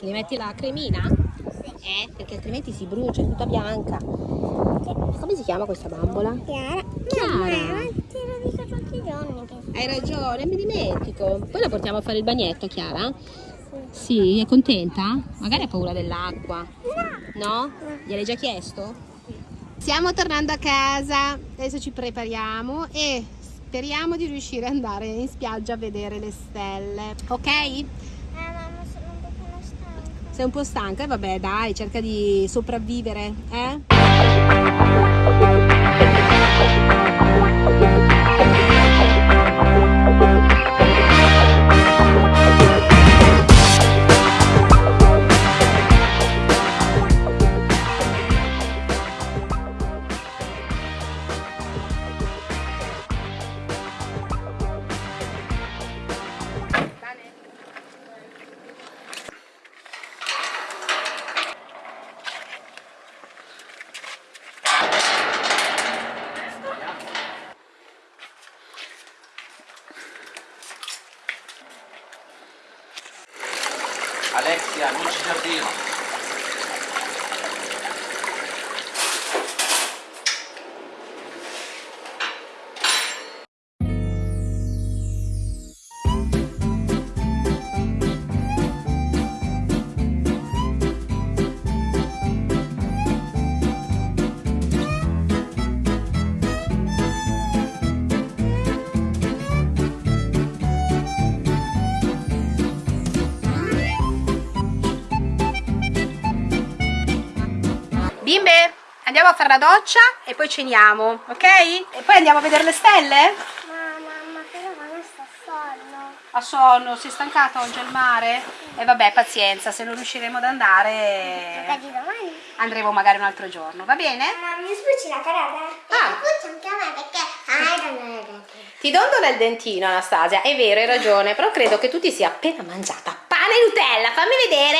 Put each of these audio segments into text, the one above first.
Gli metti la cremina? Eh, perché altrimenti si brucia, è tutta bianca. Come si chiama questa bambola? Chiara. Chiara. Mamma, te lo dico tutti i giorni. Che... Hai ragione, mi dimentico. Poi la portiamo a fare il bagnetto, Chiara? Sì, è contenta? Magari ha paura dell'acqua. No? Gliel'hai già chiesto? Stiamo tornando a casa, adesso ci prepariamo e speriamo di riuscire ad andare in spiaggia a vedere le stelle. Ok? Eh, mamma, sono un pochino stanca. Sei un po' stanca? E vabbè, dai, cerca di sopravvivere, eh? Alexia, non ci giardino. Bimbe, andiamo a fare la doccia e poi ceniamo, ok? E poi andiamo a vedere le stelle? Ma mamma, però mamma sta sonno. A sonno, è stancata oggi al mare? E vabbè, pazienza, se non riusciremo ad andare Vedi domani? andremo magari un altro giorno, va bene? Mamma, mi sbucci la carota? Ah. Sbucci anche a me perché... Ti dondola il dentino, Anastasia, è vero, hai ragione, però credo che tu ti sia appena mangiata pane e Nutella, fammi vedere.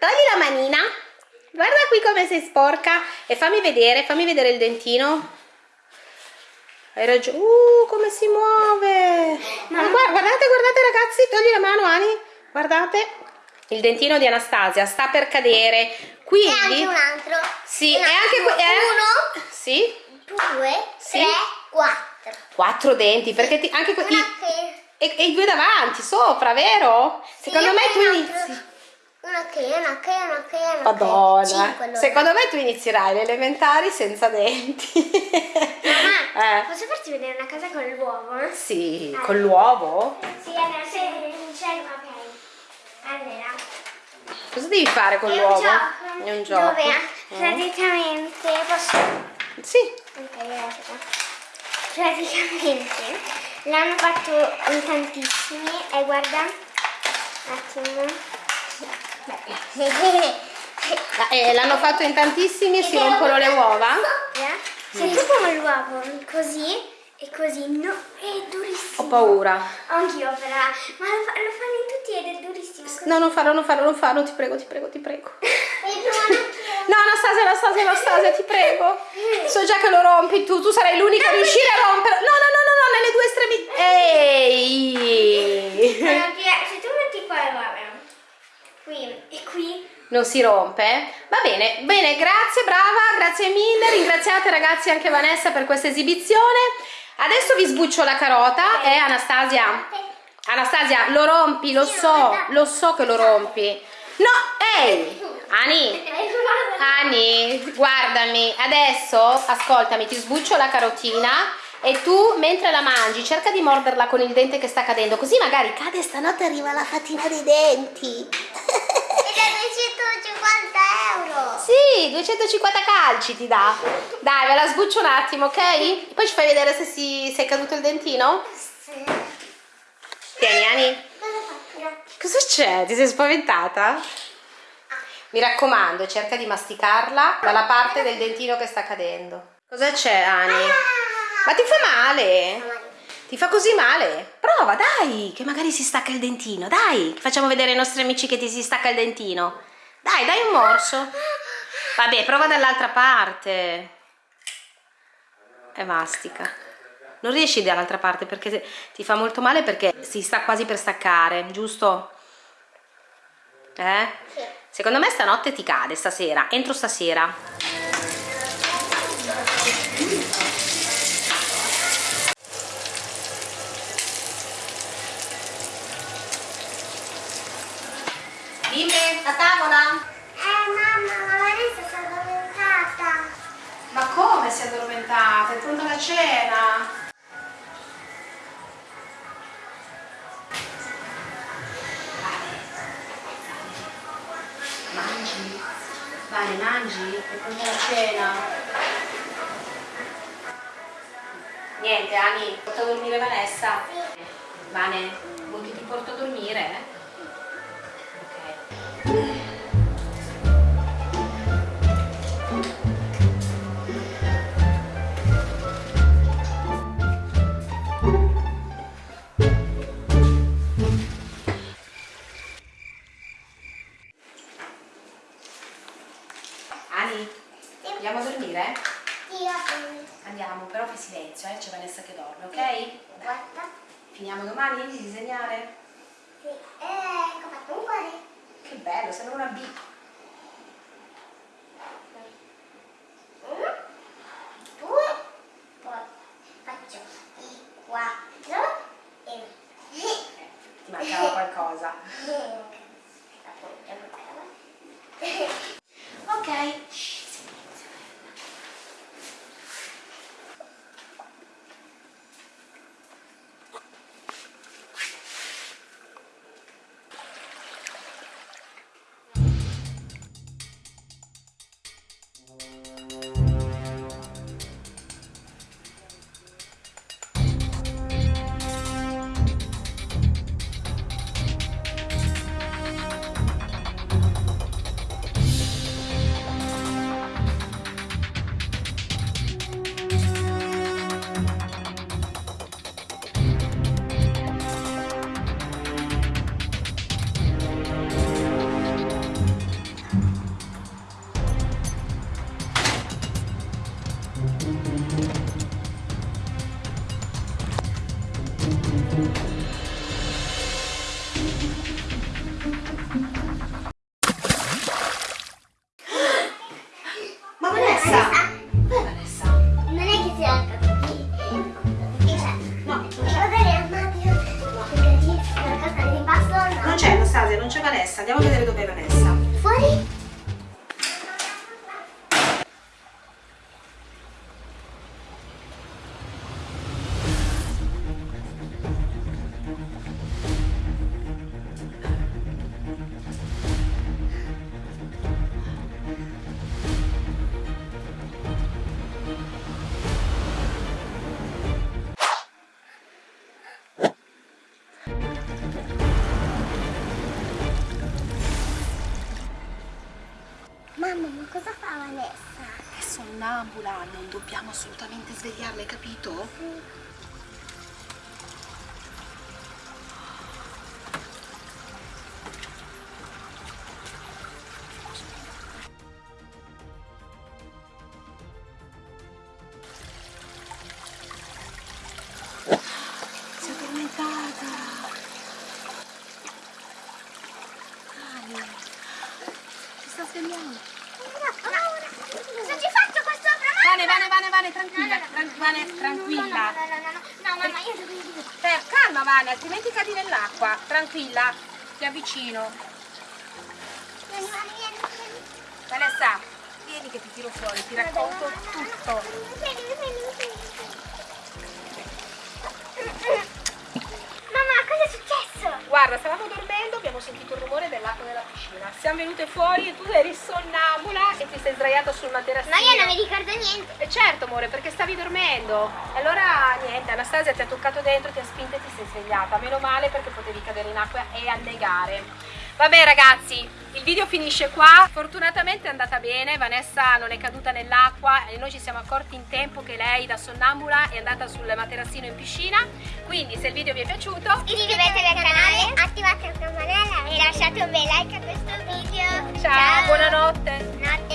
Togli la manina, guarda qui come sei sporca e fammi vedere, fammi vedere il dentino. Hai ragione, uh, come si muove. Ma guarda- guardate, guardate ragazzi, togli la mano Ani, guardate. Il dentino di Anastasia sta per cadere, E anche quindi... un altro. Sì, Un e anche... altro. eh? Uno, Sì, due, Sì. tre, quattro. quattro denti, perché ti- anche... i-. E, e i due davanti, sopra, vero? Secondo Sì, me e tu inizi. Una che, una che, una che, una che. Madonna. Cinque allora. Secondo me tu inizierai le elementari senza denti. Mamma, eh. posso farti vedere una casa con l'uovo? Sì, con l'uovo? Sì, allora se non c'è ok. Allora, Cosa devi fare con l'uovo? gioco. È un gioco. Dove Mm. praticamente posso Sì. Ok, grazie. Praticamente l'hanno fatto in tantissimi e guarda un attimo. Ah, eh, l'hanno fatto in tantissimi si rompono le uova? Se tu come l'uovo così e così, no, è durissimo. Ho paura. Anch'io però, ma lo, fa- lo fanno in tutti ed è durissimo. così. No, non farlo, non farlo, non farlo, ti prego, ti prego, ti prego. No, Anastasia, Anastasia, Anastasia, ti prego. So già che lo rompi tu, tu sarai l'unica a riuscire a romperlo. No, no, no, no, no, nelle due estremità. Ehi! Perché se tu metti qua guarda, qui e qui, Non si rompe? Va bene, bene, grazie, brava, grazie mille. Ringraziate ragazzi anche Vanessa per questa esibizione. Adesso vi sbuccio la carota e Anastasia. Anastasia, lo rompi, lo so, lo so che lo rompi. No, ehi! Ani, Ani, guardami, adesso ascoltami, ti sbuccio la carotina e tu mentre la mangi cerca di morderla con il dente che sta cadendo, così magari cade e stanotte arriva la fatina dei denti. e da 250 euro. Sì, 250 calci ti dà. Dai, ve la sbuccio un attimo, ok? Poi ci fai vedere se, si, se è caduto il dentino? Sì. Tieni, Ani. Cosa c'è? Ti sei spaventata? Mi raccomando, cerca di masticarla dalla parte del dentino che sta cadendo. Cosa c'è, Ani? Ma ti fa male? Ti fa così male? Prova, dai, che magari si stacca il dentino. Dai, facciamo vedere ai nostri amici che ti si stacca il dentino. Dai, dai un morso. Vabbè, prova dall'altra parte. E mastica. Non riesci dall'altra parte perché ti fa molto male perché si sta quasi per staccare, giusto? Eh? Secondo me stanotte ti cade, stasera, entro stasera. Dimmi, a tavola? Eh mamma, la Vanessa si è addormentata. Ma come si è addormentata? È pronta la cena? Mangi? Vale, mangi? È pronta la cena? Niente, Ani, porta a dormire Vanessa? Vane, vuoi che ti porto a dormire? Ani, andiamo a dormire? Eh, Andiamo, però fai silenzio, eh? c'è Vanessa che dorme, ok? guarda. Finiamo domani di disegnare? Sì. Eh, ecco fatto un cuore. Che bello, sembra una B. non c'è cosa fa Vanessa? È sonnambula, non dobbiamo assolutamente svegliarla, hai capito? Si tranquilla. No, no, no, no, no, no, mamma, io devo dire. Calma Vane, altrimenti cadi nell'acqua. Tranquilla, ti avvicino. Vanessa, vieni che ti tiro fuori, ti racconto tutto. Mamma, cosa è successo? Guarda, stavamo dormendo, abbiamo sentito il rumore dell'acqua della piscina. Siamo venute fuori e tu eri sonnambula e ti sei sdraiata sul materassino. Ma io non mi ricordo niente. E certo, amore, perché stavi dormendo. E allora niente, Anastasia ti ha toccato dentro, ti ha spinta e ti sei svegliata. Meno male perché potevi cadere in acqua e annegare. Vabbè ragazzi, video finisce qua fortunatamente è andata bene Vanessa non è caduta nell'acqua e noi ci siamo accorti in tempo che lei da sonnambula è andata sul materassino in piscina quindi se il video vi è piaciuto iscrivetevi al canale, attivate la campanella e lasciate un bel like a questo video ciao, ciao. buonanotte Notte.